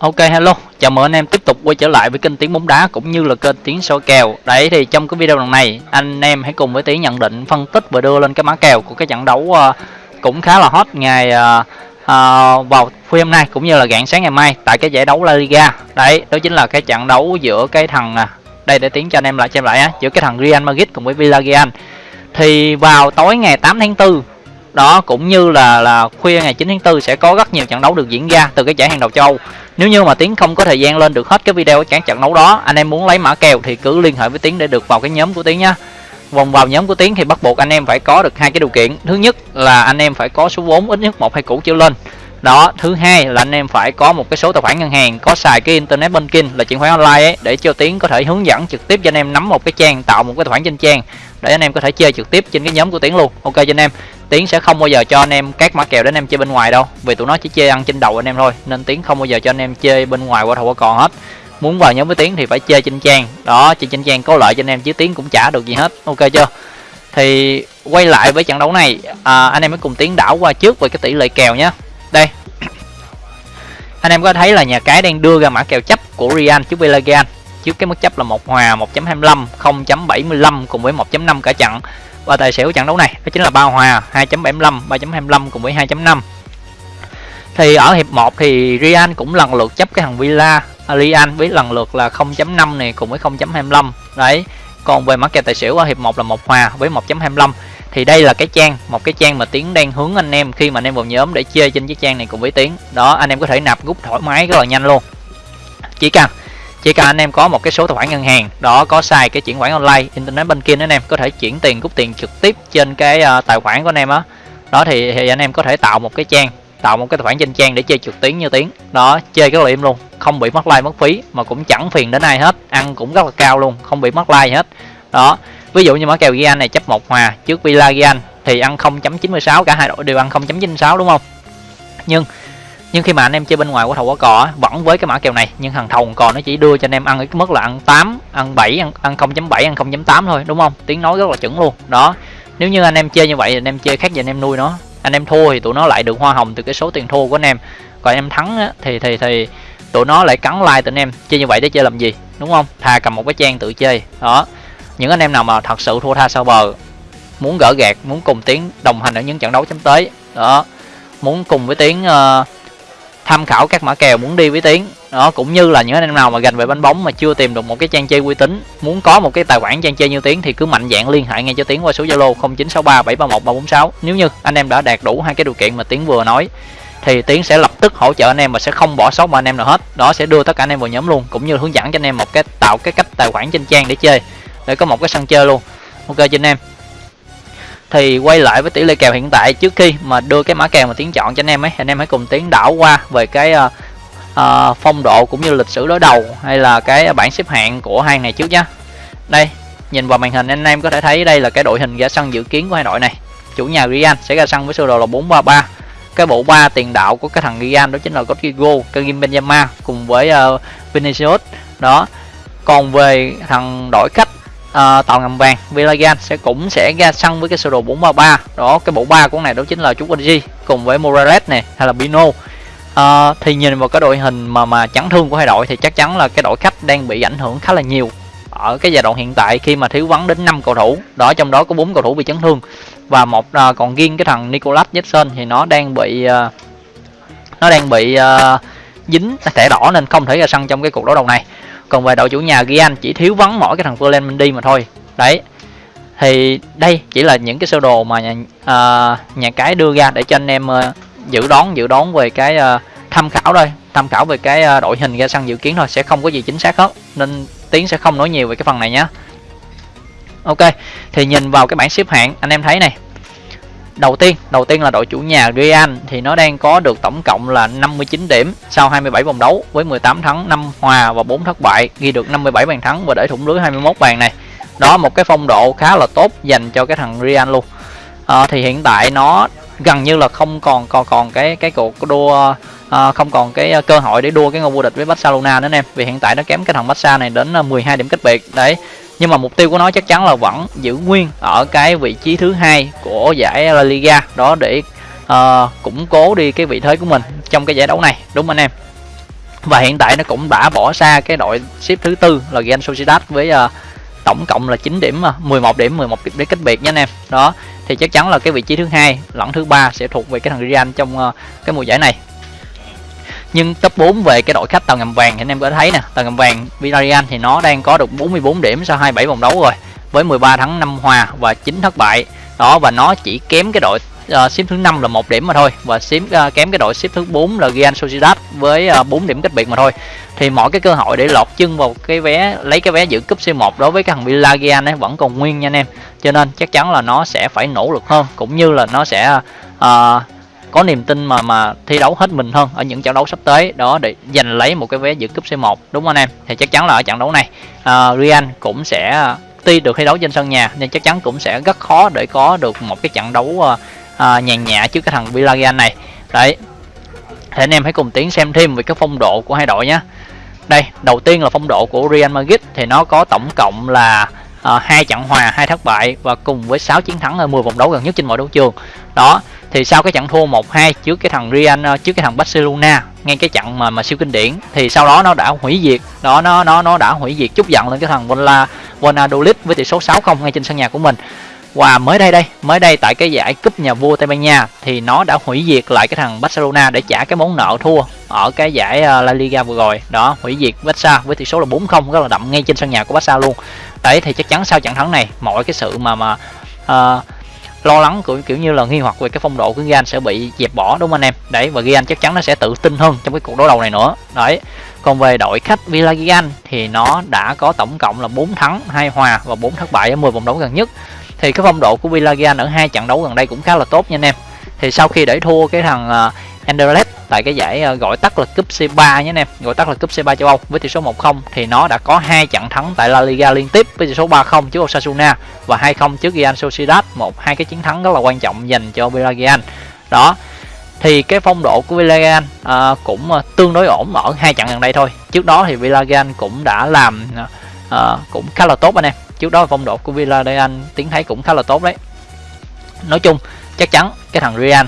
Ok hello, chào mừng anh em tiếp tục quay trở lại với kênh Tiếng bóng đá cũng như là kênh Tiếng soi kèo. Đấy thì trong cái video lần này anh em hãy cùng với Tiếng nhận định, phân tích và đưa lên cái mã kèo của cái trận đấu uh, cũng khá là hot ngày uh, uh, vào khuya hôm nay cũng như là rạng sáng ngày mai tại cái giải đấu La Liga. Đấy, đó chính là cái trận đấu giữa cái thằng. À, đây để Tiếng cho anh em lại xem lại á, giữa cái thằng Real Madrid cùng với Villarreal. Thì vào tối ngày 8 tháng 4 đó cũng như là là khuya ngày 9 tháng 4 sẽ có rất nhiều trận đấu được diễn ra từ cái giải hàng đầu châu nếu như mà tiến không có thời gian lên được hết cái video các trận đấu đó, anh em muốn lấy mã kèo thì cứ liên hệ với tiến để được vào cái nhóm của tiến nhá. Vòng vào nhóm của tiến thì bắt buộc anh em phải có được hai cái điều kiện. Thứ nhất là anh em phải có số vốn ít nhất một hai củ trở lên. Đó, thứ hai là anh em phải có một cái số tài khoản ngân hàng, có xài cái internet banking là chuyển khoản online ấy, để cho tiến có thể hướng dẫn trực tiếp cho anh em nắm một cái trang, tạo một cái tài khoản trên trang, để anh em có thể chơi trực tiếp trên cái nhóm của tiến luôn. Ok cho anh em tiến sẽ không bao giờ cho anh em các mã kèo để anh em chơi bên ngoài đâu. Vì tụi nó chỉ chơi ăn trên đầu anh em thôi nên tiến không bao giờ cho anh em chơi bên ngoài qua thầu qua còn hết. Muốn vào nhóm với tiến thì phải chơi trên trang. Đó chơi trên trang có lợi cho anh em chứ tiến cũng trả được gì hết. Ok chưa? Thì quay lại với trận đấu này. À, anh em mới cùng tiến đảo qua trước về cái tỷ lệ kèo nhé. Đây. Anh em có thấy là nhà cái đang đưa ra mã kèo chấp của Real trước Villarreal trước cái mức chấp là một hòa 1.25 0.75 cùng với 1.5 cả trận và tài xỉu trận đấu này, đó chính là ba hòa 2.75 3.25 cùng với 2.5 thì ở hiệp 1 thì Real cũng lần lượt chấp cái thằng Villa à, Real với lần lượt là 0.5 này cùng với 0.25 đấy, còn về mắc kèo tài xỉu ở hiệp 1 là một hòa với 1.25 thì đây là cái trang, một cái trang mà tiến đang hướng anh em khi mà anh em vào nhóm để chơi trên cái trang này cùng với tiến. Đó, anh em có thể nạp rút thoải mái rất là nhanh luôn. Chỉ cần chỉ cần anh em có một cái số tài khoản ngân hàng đó có xài cái chuyển khoản online internet banking anh em có thể chuyển tiền rút tiền trực tiếp trên cái ờ, tài khoản của anh em á. Đó. đó thì, thì anh em có thể tạo một cái trang tạo một cái tài khoản trên trang để chơi trực tuyến như tiếng. Đó chơi cái liệm luôn không bị mất like mất phí mà cũng chẳng phiền đến ai hết ăn cũng rất là cao luôn không bị mất like hết. Đó ví dụ như mã kèo Gian này chấp một hòa trước villa Villarreal thì ăn 0.96 cả hai đội đều ăn 0.96 đúng không? Nhưng nhưng khi mà anh em chơi bên ngoài của thầu quả cò vẫn với cái mã kèo này nhưng thằng thầu cò nó chỉ đưa cho anh em ăn cái mức là ăn 8 ăn 7 ăn, ăn 0.7 ăn 0.8 thôi đúng không? Tiếng nói rất là chuẩn luôn. Đó nếu như anh em chơi như vậy anh em chơi khác gì anh em nuôi nó anh em thua thì tụi nó lại được hoa hồng từ cái số tiền thua của anh em. Còn anh em thắng á, thì thì thì tụi nó lại cắn like tụi anh em chơi như vậy để chơi làm gì đúng không? Thà cầm một cái trang tự chơi. Đó những anh em nào mà thật sự thua tha sau bờ muốn gỡ gạt muốn cùng tiếng đồng hành ở những trận đấu chấm tới đó muốn cùng với tiếng uh, tham khảo các mã kèo muốn đi với tiến. Đó, cũng như là những anh em nào mà gành về bánh bóng mà chưa tìm được một cái trang chơi uy tín, muốn có một cái tài khoản trang chơi như tiến thì cứ mạnh dạng liên hệ ngay cho tiến qua số zalo 0963 731 346 nếu như anh em đã đạt đủ hai cái điều kiện mà tiến vừa nói, thì tiến sẽ lập tức hỗ trợ anh em và sẽ không bỏ sót một anh em nào hết. Đó, sẽ đưa tất cả anh em vào nhóm luôn, cũng như hướng dẫn cho anh em một cái, tạo cái cách tài khoản trên trang để chơi, để có một cái sân chơi luôn. Ok, cho anh em thì quay lại với tỷ lệ kèo hiện tại trước khi mà đưa cái mã kèo mà tiến chọn cho anh em ấy anh em hãy cùng tiến đảo qua về cái uh, uh, phong độ cũng như lịch sử đối đầu hay là cái bảng xếp hạng của hai này trước nhá. Đây nhìn vào màn hình anh em có thể thấy đây là cái đội hình ra sân dự kiến của hai đội này. Chủ nhà Real sẽ ra sân với sơ đồ là 433 cái bộ ba tiền đạo của cái thằng Real đó chính là Rodrigo, Karim Benzema cùng với uh, Vinicius. Đó còn về thằng đội khách uh, tàu ngầm vàng Villarreal sẽ cũng sẽ ra sân với cái sơ đồ 433 đó cái bộ ba của này đó chính là chú G cùng với Morales này hay là Pino. Uh, thì nhìn vào cái đội hình mà mà chấn thương của hai đội thì chắc chắn là cái đội khách đang bị ảnh hưởng khá là nhiều ở cái giai đoạn hiện tại khi mà thiếu vắng đến 5 cầu thủ. Đó trong đó có bốn cầu thủ bị chấn thương và một uh, còn riêng cái thằng Nicolas Jackson thì nó đang bị uh, nó đang bị uh, dính à, thẻ đỏ nên không thể ra sân trong cái cuộc đấu đầu này còn về đội chủ nhà Gian chỉ thiếu vắng mỗi cái thằng Ferland Mendy mà thôi. Đấy. Thì đây chỉ là những cái sơ đồ mà nhà, uh, nhà cái đưa ra để cho anh em uh, dự đoán dự đoán về cái uh, tham khảo thôi. Tham khảo về cái uh, đội hình ra sân dự kiến thôi sẽ không có gì chính xác hết. Nên tiến sẽ không nói nhiều về cái phần này nhé ok thì nhìn vào cái bảng xếp hạng anh em thấy này đầu tiên đầu tiên là đội chủ nhà Real thì nó đang có được tổng cộng là 59 điểm sau 27 vòng đấu với 18 thắng 5 hòa và 4 thất bại ghi được 57 bàn thắng và để thủng lưới 21 bàn này. Đó một cái phong độ khá là tốt dành cho cái thằng Real luôn. À, thì hiện tại nó gần như là không còn còn còn cái cái cuộc đua à, không còn cái ờ, cơ hội để đua cái ngôi vô địch với Barcelona nữa em vì hiện tại nó kém cái thằng Barca này đến 12 điểm cách biệt. Đấy nhưng mà mục tiêu của nó chắc chắn là vẫn giữ nguyên ở cái vị trí thứ hai của giải La Liga. Đó để uh, củng cố đi cái vị thế của mình trong cái giải đấu này. Đúng không anh em? Và hiện tại nó cũng đã bỏ xa cái đội xếp thứ tư là Real Sociedad với uh, tổng cộng là 9 điểm ờ, 11 điểm 11 điểm để cách biệt nha anh em. Đó thì chắc chắn là cái vị trí thứ hai lẫn thứ ba sẽ thuộc về cái thằng Real trong uh, cái mùa giải này nhưng top 4 về cái đội khách tàu ngầm vàng thì anh em có thấy nè. Tàu ngầm vàng Villarreal thì nó đang có được 44 điểm sau 27 vòng đấu rồi với 13 thắng 5 hòa và 9 thất bại. Đó và nó chỉ kém cái đội uh, xếp thứ năm là một điểm mà thôi và xếp uh, kém cái đội xếp thứ 4 là Real Sociedad với ờ, uh, 4 điểm cách biệt mà thôi. Thì mọi cái cơ hội để lọt chân vào cái vé lấy cái vé giữ cúp C1 đối với cái thằng Villarreal ấy vẫn còn nguyên nha anh em. Cho nên chắc chắn là nó sẽ phải nỗ lực hơn cũng như là nó sẽ uh, có niềm tin mà mà thi đấu hết mình hơn ở những trận đấu sắp tới. Đó để giành lấy một cái vé dự cúp C1 đúng không anh em? Thì chắc chắn là ở trận đấu này uh, Real cũng sẽ tuy được thi đấu trên sân nhà nhưng chắc chắn cũng sẽ rất khó để có được một cái trận đấu uh, uh, nhàn nhã trước cái thằng Villarreal này. Đấy. Thì anh em hãy cùng tiến xem thêm về cái phong độ của hai đội nhé. Đây đầu tiên là phong độ của Real Madrid thì nó có tổng cộng là Ờ, hai trận hòa, hai thất bại và cùng với 6 chiến thắng ở 10 vòng đấu gần nhất trên mọi đấu trường. Đó, thì sau cái trận thua 1-2 trước cái thằng Real ờ, trước cái thằng Barcelona, ngay cái trận mà mà siêu kinh điển, thì sau đó nó đã hủy diệt. Đó, nó nó nó đã hủy diệt chút giận lên cái thằng Vola Valladolid với tỷ số 6-0 ngay trên sân nhà của mình. Và mới đây đây, mới đây tại cái giải cúp nhà vua Tây Ban Nha, thì nó đã hủy diệt lại cái thằng Barcelona để trả cái món nợ thua ở cái giải ờ, La Liga vừa rồi. Đó, hủy diệt Barca với tỷ số là 4-0 rất là đậm ngay trên sân nhà của Barca luôn đấy thì chắc chắn sau trận thắng này mọi cái sự mà mà uh, lo lắng của kiểu như là nghi hoặc về cái phong độ của Gian sẽ bị dẹp bỏ đúng không anh em? Đấy và Gian chắc chắn nó sẽ tự tin hơn trong cái cuộc đối đầu này nữa. Đấy còn về đội khách Villarreal thì nó đã có tổng cộng là 4 thắng hai hòa và 4 thất bại ở 10 vòng đấu gần nhất. Thì cái phong độ của Villarreal ở hai trận đấu gần đây cũng khá là tốt nha anh em thì sau khi để thua cái thằng à, Anderlecht tại cái giải à, gọi tắt là cúp C3 nhé anh em. Gọi tắt là cúp C3 châu Âu với tỷ số 1-0 thì nó đã có hai trận thắng tại La Liga liên tiếp với tỷ số 3-0 trước Osasuna và 2-0 trước Real Sociedad một hai cái chiến thắng rất là quan trọng dành cho Villarreal. Đó thì cái phong độ của Villarreal à, cũng à, tương đối ổn ở hai trận gần đây thôi. Trước đó thì Villarreal cũng đã làm à, cũng khá là tốt anh em. Trước đó phong độ của Villarreal tiến thấy cũng khá là tốt đấy nói chung chắc chắn cái thằng Real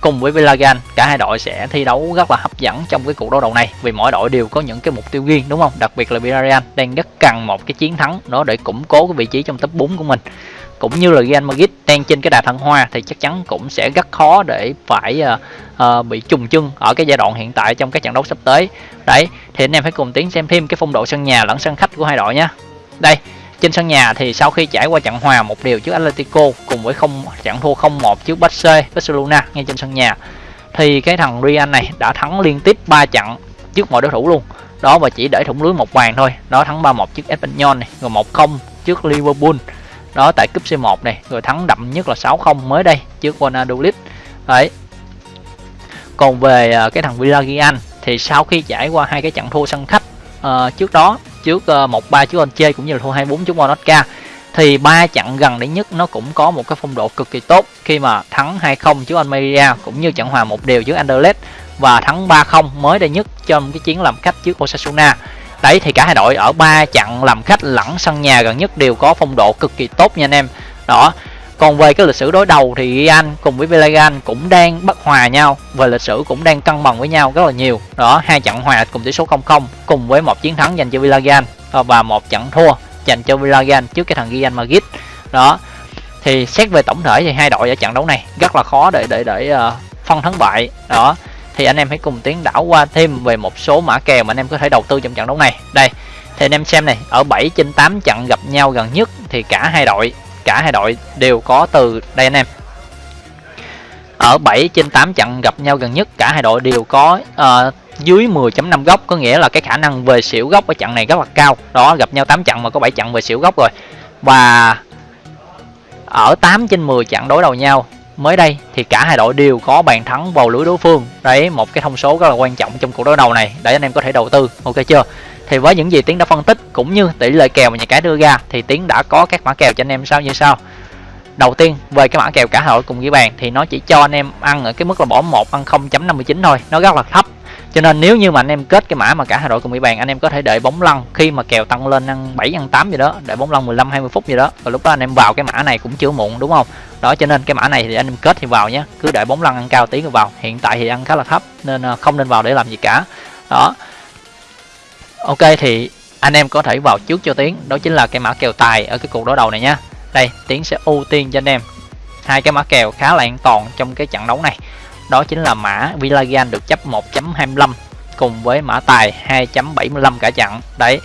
cùng với Villarreal cả hai đội sẽ thi đấu rất là hấp dẫn trong cái cuộc đấu đầu này. Vì mỗi đội đều có những cái mục tiêu riêng đúng không? Đặc biệt là Villarreal đang rất cần một cái chiến thắng đó để củng cố cái vị trí trong top 4 của mình. Cũng như là Real Madrid đang trên cái đà thăng hoa thì chắc chắn cũng sẽ rất khó để phải uh, uh, bị trùng chân ở cái giai đoạn hiện tại trong các trận đấu sắp tới. Đấy thì anh em phải cùng tiến xem thêm cái phong độ sân nhà lẫn sân khách của hai đội nhé đây trên sân nhà thì sau khi trải qua trận hòa một điều trước Atletico cùng với không trận thua 0-1 trước Barce Barcelona ngay trên sân nhà thì cái thằng Real này đã thắng liên tiếp 3 trận trước mọi đối thủ luôn. Đó và chỉ để thủng lưới một bàn thôi. Đó thắng 3-1 trước Espanyol này rồi 1-0 trước Liverpool. Đó tại cúp C1 này rồi thắng đậm nhất là 6-0 mới đây trước Valladolid. Đấy. Còn về à, cái thằng Villarreal thì sau khi trải qua hai cái trận thua sân khách uh, trước đó trước ờ, một ba trước chơi cũng như là thua 24 trước Monotka thì ba trận gần đấy nhất nó cũng có một cái phong độ cực kỳ tốt. Khi mà thắng 2-0 trước Almeria cũng như trận hòa một đều trước Anderlecht và thắng 3-0 mới đây nhất trong cái chiến làm khách trước Osasuna. Đấy, thì cả hai đội ở ba trận làm khách lẫn sân nhà gần nhất đều có phong độ cực kỳ tốt nha anh em. Đó còn về cái lịch sử đối đầu thì Real cùng với Villarreal cũng đang bất hòa nhau về lịch sử cũng đang cân bằng với nhau rất là nhiều. Đó hai trận hòa cùng tỷ số 0-0 cùng với một chiến thắng dành cho Villarreal và một trận thua dành cho Villarreal trước cái thằng Real Madrid đó thì xét về tổng thể thì hai đội ở trận đấu này rất là khó để để để uh, phân thắng bại. Đó thì anh em hãy cùng tiến đảo qua thêm về một số mã kèo mà anh em có thể đầu tư trong trận đấu này. Đây thì anh em xem này ở 7 trên 8 trận gặp nhau gần nhất thì cả hai đội cả hai đội đều có từ đây anh em. Ở 7 trên 8 trận gặp nhau gần nhất cả hai đội đều có uh, dưới 10.5 góc có nghĩa là cái khả năng về xỉu góc ở trận này rất là cao. Đó gặp nhau 8 trận mà có 7 trận về xỉu góc rồi. Và ở 8 trên 10 trận đối đầu nhau mới đây thì cả hai đội đều có bàn thắng vào lưới đối phương. Đấy một cái thông số rất là quan trọng trong cuộc đối đầu này. Để anh em có thể đầu tư ok chưa? Thì với những gì tiến đã phân tích, cũng như tỷ lệ kèo mà nhà cái đưa ra, thì tiến đã có các mã kèo cho anh em sao như sau. Đầu tiên, về cái mã kèo cả hội cùng ghi bàn, thì nó chỉ cho anh em ăn ở cái mức là bỏ một, ăn 0.59 thôi, nó rất là thấp. Cho nên nếu như mà anh em kết cái mã mà cả hai đội cùng ghi bàn, anh em có thể đợi bóng lăn khi mà kèo tăng lên ăn 7 ăn 8 gì đó đợi bóng lăn 15 20 phút gì đó. Và lúc đó anh em vào cái mã này cũng chưa muộn, đúng không? Đó, cho nên cái mã này thì anh em kết thì vào nhé. Cứ đợi bóng lăn ăn cao tí rồi vào. Hiện tại thì ăn khá là thấp, nên ờ, không nên vào để làm gì cả. Đó ok, thì anh em có thể vào trước cho tiến. Đó chính là cái mã kèo tài ở cái cuộc đối đầu này nhá. Đây, tiến sẽ ưu tiên cho anh em. Hai cái mã kèo khá là an toàn trong cái trận đấu này. Đó chính là mã Villarreal được chấp 1.25 cùng với mã tài 2.75 cả trận. Đấy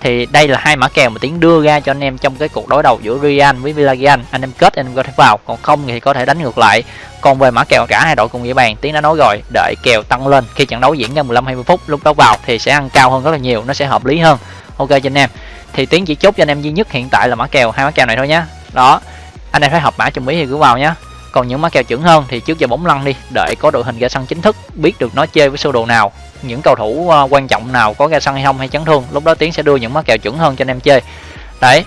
thì đây là hai mã kèo mà tiến đưa ra cho anh em trong cái cuộc đối đầu giữa Real với Villarreal. Anh em kết, anh em có thể vào. Còn không thì có thể đánh ngược lại. Còn về mã kèo cả hai đội cùng với bàn, tiến đã nói rồi, đợi kèo tăng lên. Khi trận đấu diễn ra 15 20 phút, lúc đó vào thì sẽ ăn cao hơn rất là nhiều, nó sẽ hợp lý hơn. Ok cho anh em. Thì tiến chỉ chốt cho anh em duy nhất hiện tại là mã kèo, hai mã kèo này thôi nhá. Đó, anh em thấy hợp mã trong ý thì cứ vào nhá. Còn những mã kèo chuẩn hơn thì trước giờ bóng lăn đi, đợi có đội hình ra sân chính thức, biết được nó chơi với sơ đồ nào những cầu thủ uh, quan trọng nào có ra sân hay không hay chấn thương lúc đó tiến sẽ đưa những mã kèo chuẩn hơn cho anh em chơi. Đấy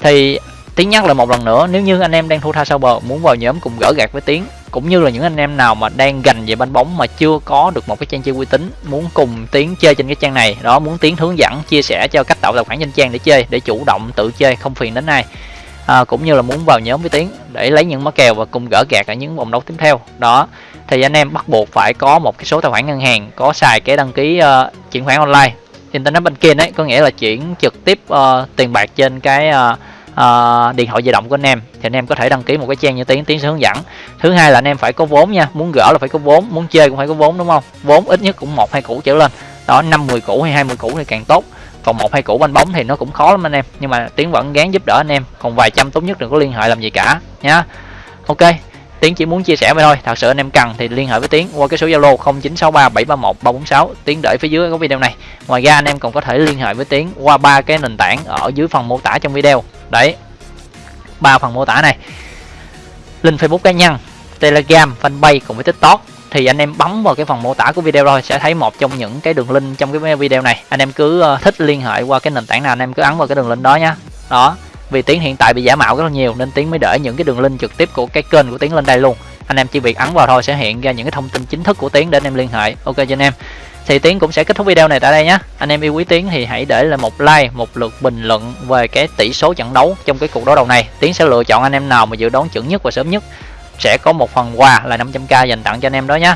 thì tiến nhắc lại một lần nữa nếu như anh em đang thu tha sau bờ muốn vào nhóm cùng gỡ gạt với tiến cũng như là những anh em nào mà đang gành về banh bóng mà chưa có được một cái trang chơi uy tín muốn cùng tiến chơi trên cái trang này đó muốn tiến hướng dẫn chia sẻ cho cách tạo tài khoản trên trang để chơi để chủ động tự chơi không phiền đến ai à, cũng như là muốn vào nhóm với tiến để lấy những mã kèo và cùng gỡ gạt ở những vòng đấu tiếp theo. Đó thì anh em bắt buộc phải có một cái số tài khoản ngân hàng có xài cái đăng ký uh, chuyển khoản online. Internet banking đấy có nghĩa là chuyển trực tiếp uh, tiền bạc trên cái uh, uh, điện thoại di động của anh em. Thì anh em có thể đăng ký một cái trang như tiến tiến sẽ hướng dẫn. Thứ hai là anh em phải có vốn nha muốn gỡ là phải có vốn muốn chơi cũng phải có vốn đúng không? Vốn ít nhất cũng một hai củ trở lên. Đó năm mười củ hay hai mươi củ thì càng tốt còn một hai củ banh bóng thì nó cũng khó lắm anh em. Nhưng mà tiến vẫn gán giúp đỡ anh em. Còn vài trăm tốt nhất đừng có liên hệ làm gì cả, nhá. Ok, tiến chỉ muốn chia sẻ vậy thôi. Thật sự anh em cần thì liên hệ với tiến qua cái số zalo 0963731346 tiến để phía dưới có video này. Ngoài ra anh em còn có thể liên hệ với tiến qua ba cái nền tảng ở dưới phần mô tả trong video. Đấy, ba phần mô tả này. Link facebook cá nhân, telegram, fanpage cùng với tiktok thì anh em bấm vào cái phần mô tả của video rồi, sẽ thấy một trong những cái đường link trong cái video này. Anh em cứ ờ, thích liên hệ qua cái nền tảng nào, anh em cứ ấn vào cái đường link đó nhá. Đó, vì tiếng hiện tại bị giả mạo rất là nhiều nên tiếng mới để những cái đường link trực tiếp của cái kênh của tiếng lên đây luôn. Anh em chỉ việc ấn vào thôi sẽ hiện ra những cái thông tin chính thức của tiếng để anh em liên hệ. Ok cho anh em. Thì tiến cũng sẽ kết thúc video này tại đây nhé anh em yêu quý tiến thì hãy để lại một like, một lượt bình luận về cái tỷ số trận đấu trong cái cuộc đấu đầu này. Tiến sẽ lựa chọn anh em nào mà dự đoán chuẩn nhất và sớm nhất sẽ có một phần quà là 500k dành tặng cho anh em đó nhé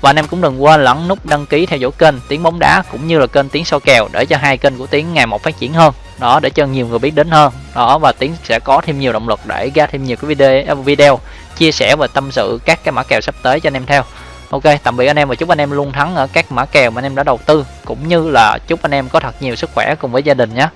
và anh em cũng đừng quên lẫn nút đăng ký theo dõi kênh tiếng bóng đá cũng như là kênh tiếng soi kèo để cho hai kênh của tiếng ngày một phát triển hơn. Đó, để cho nhiều người biết đến hơn. Đó, và tiếng sẽ có thêm nhiều động lực để ra thêm nhiều cái video à, video chia sẻ và tâm sự các cái mã kèo sắp tới cho anh em theo. Ok, tạm biệt anh em và chúc anh em luôn thắng ở các mã kèo mà anh em đã đầu tư, cũng như là chúc anh em có thật nhiều sức khỏe cùng với gia đình nhé